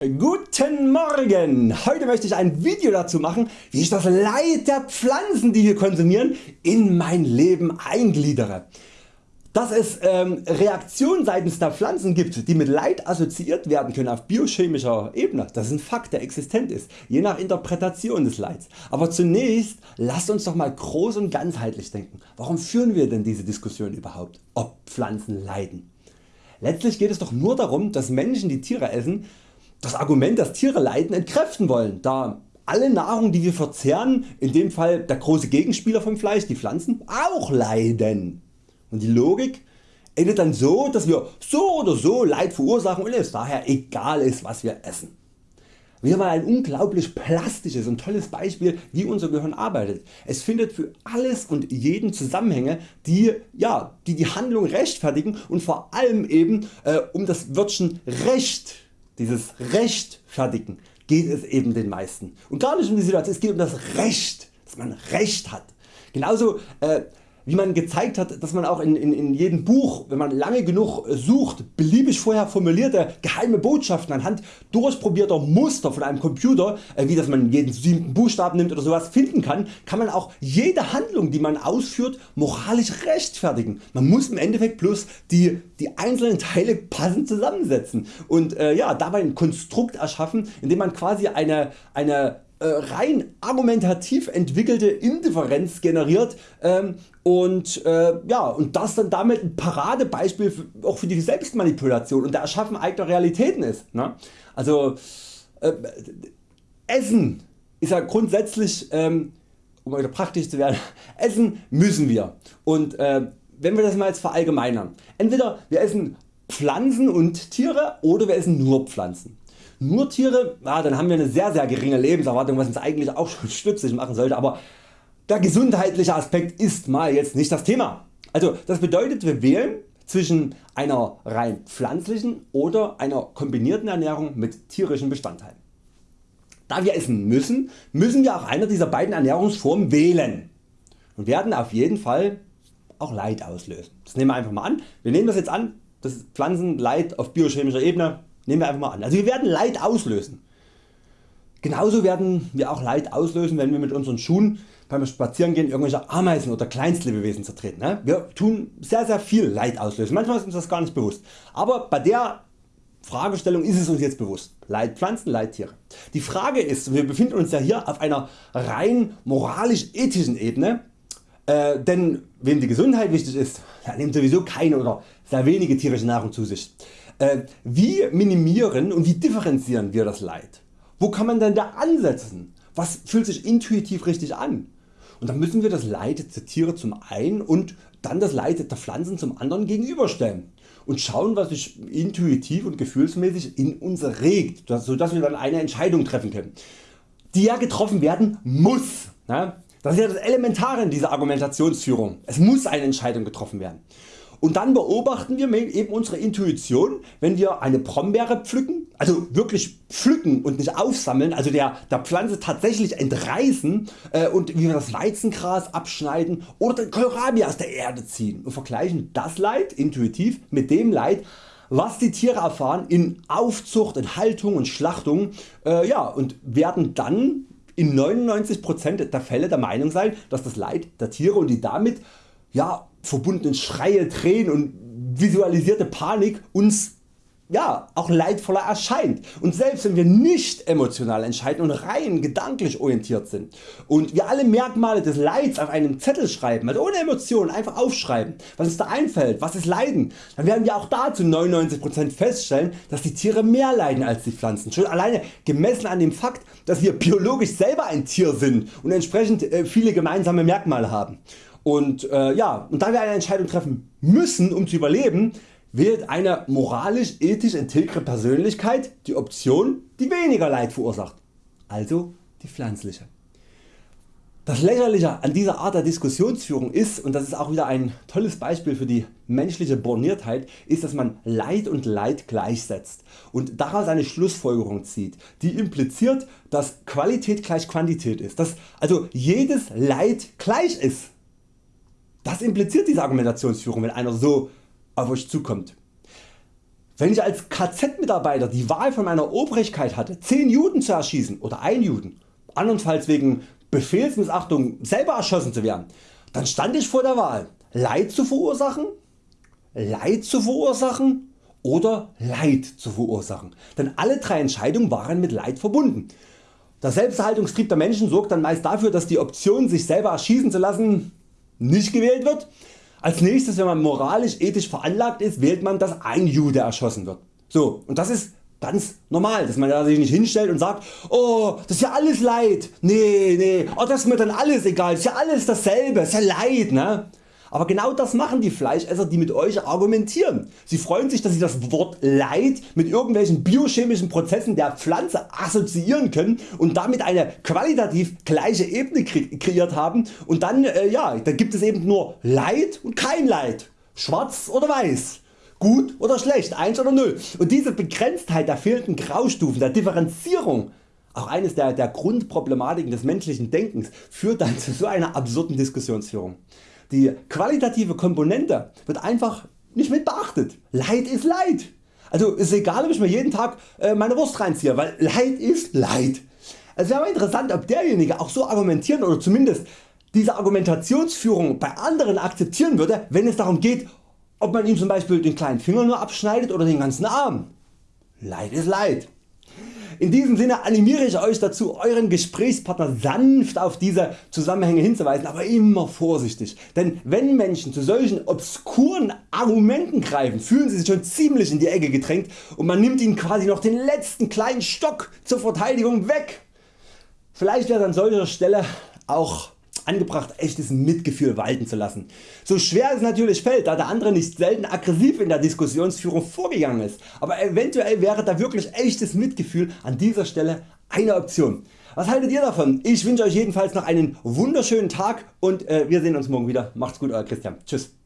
Guten Morgen! Heute möchte ich ein Video dazu machen wie ich das Leid der Pflanzen die wir konsumieren in mein Leben eingliedere. Dass es ähm, Reaktionen seitens der Pflanzen gibt die mit Leid assoziiert werden können auf biochemischer Ebene, das ist ein Fakt der existent ist, je nach Interpretation des Leids. Aber zunächst lasst uns doch mal groß und ganzheitlich denken. Warum führen wir denn diese Diskussion überhaupt, ob Pflanzen leiden? Letztlich geht es doch nur darum dass Menschen die Tiere essen das Argument dass Tiere leiden entkräften wollen, da alle Nahrung die wir verzehren, in dem Fall der große Gegenspieler vom Fleisch, die Pflanzen, auch leiden. Und die Logik endet dann so dass wir so oder so Leid verursachen und es daher egal ist was wir essen. Wieder mal ein unglaublich plastisches und tolles Beispiel wie unser Gehirn arbeitet. Es findet für alles und jeden Zusammenhänge die ja, die, die Handlung rechtfertigen und vor allem eben äh, um das Wörtchen Recht dieses rechtfertigen geht es eben den meisten und gar nicht um die Situation, es geht um das Recht, dass man Recht hat. Genauso äh, wie man gezeigt hat, dass man auch in, in, in jedem Buch, wenn man lange genug sucht, beliebig vorher formulierte geheime Botschaften anhand durchprobierter Muster von einem Computer, äh, wie dass man jeden siebten Buchstaben nimmt oder sowas finden kann, kann man auch jede Handlung die man ausführt moralisch rechtfertigen. Man muss im Endeffekt bloß die, die einzelnen Teile passend zusammensetzen und äh, ja, dabei ein Konstrukt erschaffen indem man quasi eine, eine rein argumentativ entwickelte Indifferenz generiert ähm, und, äh, ja, und das dann damit ein Paradebeispiel für, auch für die Selbstmanipulation und der Erschaffen eigener Realitäten ist. Ne? Also äh, Essen ist ja grundsätzlich, ähm, um wieder praktisch zu werden, essen müssen wir und äh, wenn wir das mal jetzt verallgemeinern, entweder wir essen Pflanzen und Tiere oder wir essen nur Pflanzen. Nur Tiere, ja, dann haben wir eine sehr sehr geringe Lebenserwartung was uns eigentlich auch schon stützig machen sollte, aber der gesundheitliche Aspekt ist mal jetzt nicht das Thema. Also das bedeutet wir wählen zwischen einer rein pflanzlichen oder einer kombinierten Ernährung mit tierischen Bestandteilen. Da wir essen müssen, müssen wir auch eine dieser beiden Ernährungsformen wählen und werden auf jeden Fall auch Leid auslösen. Das nehmen wir einfach mal an. Wir nehmen das jetzt an, das Pflanzenleid auf biochemischer Ebene, nehmen wir einfach mal an. Also wir werden Leid auslösen. Genauso werden wir auch Leid auslösen wenn wir mit unseren Schuhen beim Spazierengehen irgendwelche Ameisen oder Kleinstlebewesen zertreten. Ne? Wir tun sehr sehr viel Leid auslösen, manchmal ist uns das gar nicht bewusst. Aber bei der Fragestellung ist es uns jetzt bewusst. Leid Pflanzen, Leid Tiere. Die Frage ist, wir befinden uns ja hier auf einer rein moralisch ethischen Ebene, äh, denn wem die Gesundheit wichtig ist, der nimmt sowieso keine oder sehr wenige tierische Nahrung zu sich. Äh, wie minimieren und wie differenzieren wir das Leid? Wo kann man denn da ansetzen? Was fühlt sich intuitiv richtig an? Und dann müssen wir das Leid der Tiere zum einen und dann das Leid der Pflanzen zum anderen gegenüberstellen und schauen was sich intuitiv und gefühlsmäßig in uns regt, sodass wir dann eine Entscheidung treffen können, die ja getroffen werden muss. Das ist ja das Elementare in dieser Argumentationsführung. Es muss eine Entscheidung getroffen werden. Und dann beobachten wir eben unsere Intuition, wenn wir eine Brombeere pflücken, also wirklich pflücken und nicht aufsammeln, also der, der Pflanze tatsächlich entreißen äh, und wie wir das Weizengras abschneiden oder den Kohlrabi aus der Erde ziehen und vergleichen das Leid intuitiv mit dem Leid was die Tiere erfahren in Aufzucht, in Haltung und Schlachtung äh, ja, und werden dann in 99% der Fälle der Meinung sein, dass das Leid der Tiere und die damit ja, verbundenen Schreie, Tränen und visualisierte Panik uns ja, auch leidvoller erscheint und selbst wenn wir nicht emotional entscheiden und rein gedanklich orientiert sind und wir alle Merkmale des Leids auf einem Zettel schreiben, also ohne Emotionen einfach aufschreiben, was uns da einfällt, was ist Leiden, dann werden wir auch da zu 99% feststellen, dass die Tiere mehr leiden als die Pflanzen, schon alleine gemessen an dem Fakt, dass wir biologisch selber ein Tier sind und entsprechend äh, viele gemeinsame Merkmale haben. Und, äh, ja, und da wir eine Entscheidung treffen müssen um zu überleben, wählt eine moralisch ethisch integre Persönlichkeit die Option die weniger Leid verursacht, also die pflanzliche. Das Lächerliche an dieser Art der Diskussionsführung ist, und das ist auch wieder ein tolles Beispiel für die menschliche Borniertheit, ist dass man Leid und Leid gleichsetzt und daraus eine Schlussfolgerung zieht, die impliziert dass Qualität gleich Quantität ist, dass also jedes Leid gleich ist. Das impliziert diese Argumentationsführung wenn einer so auf Euch zukommt. Wenn ich als KZ-Mitarbeiter die Wahl von meiner Obrigkeit hatte 10 Juden zu erschießen oder 1 Juden, andernfalls wegen Befehlsmissachtung selber erschossen zu werden, dann stand ich vor der Wahl Leid zu verursachen, Leid zu verursachen oder Leid zu verursachen, denn alle drei Entscheidungen waren mit Leid verbunden. Der Selbsterhaltungstrieb der Menschen sorgt dann meist dafür dass die Option sich selber erschießen zu lassen nicht gewählt wird als nächstes wenn man moralisch ethisch veranlagt ist wählt man dass ein Jude erschossen wird. So, und das ist ganz normal, dass man sich nicht hinstellt und sagt, oh das ist ja alles Leid, nee, nee, oh, das ist mir dann alles egal, das ist ja alles dasselbe, das ist ja Leid. Ne? Aber genau das machen die Fleischesser die mit Euch argumentieren. Sie freuen sich dass sie das Wort Leid mit irgendwelchen biochemischen Prozessen der Pflanze assoziieren können und damit eine qualitativ gleiche Ebene kreiert haben und dann, äh, ja, dann gibt es eben nur Leid und kein Leid, schwarz oder weiß. Gut oder schlecht, 1 oder 0 und diese Begrenztheit der fehlenden Graustufen, der Differenzierung auch eines der, der Grundproblematiken des menschlichen Denkens führt dann zu so einer absurden Diskussionsführung. Die qualitative Komponente wird einfach nicht mit beachtet. Leid ist Leid. Also ist egal ob ich mir jeden Tag äh, meine Wurst reinziehe, weil Leid ist Leid. Es wäre interessant ob derjenige auch so argumentieren oder zumindest diese Argumentationsführung bei anderen akzeptieren würde wenn es darum geht ob man ihm zum Beispiel den kleinen Finger nur abschneidet oder den ganzen Arm. Leid ist Leid. In diesem Sinne animiere ich Euch dazu Euren Gesprächspartner sanft auf diese Zusammenhänge hinzuweisen, aber immer vorsichtig, denn wenn Menschen zu solchen obskuren Argumenten greifen, fühlen sie sich schon ziemlich in die Ecke gedrängt und man nimmt ihnen quasi noch den letzten kleinen Stock zur Verteidigung weg. Vielleicht wäre an solcher Stelle auch angebracht echtes Mitgefühl walten zu lassen. So schwer es natürlich fällt, da der andere nicht selten aggressiv in der Diskussionsführung vorgegangen ist, aber eventuell wäre da wirklich echtes Mitgefühl an dieser Stelle eine Option. Was haltet ihr davon? Ich wünsche Euch jedenfalls noch einen wunderschönen Tag und äh, wir sehen uns morgen wieder. Macht's gut Euer Christian. Tschüss.